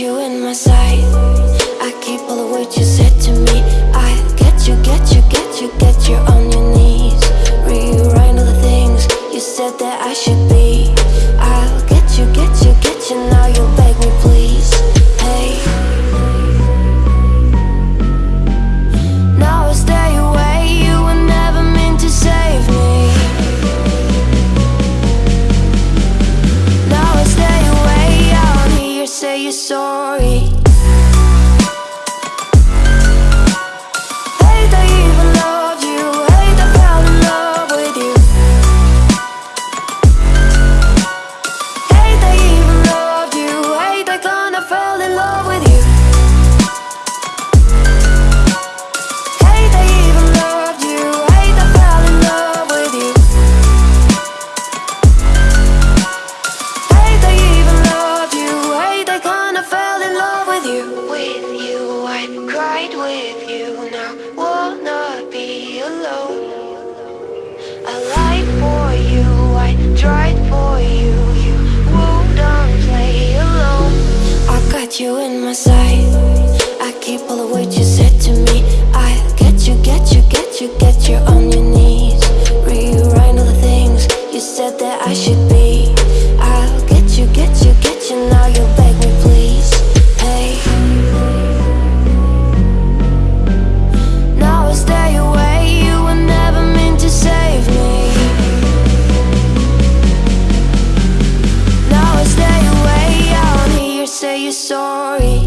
you in my sight. I keep all the words you said to me. I get you, get you, get you, get you sorry cried with you Now. Will not be alone. I lied for you, I tried for you. You won't play alone. I got you in my sight. I keep all the words you said to me. I get you, get you, get you, get you on your knees. Rewrite all the things you said that I should be. I'll get you, get you, get you, now you're back. sorry.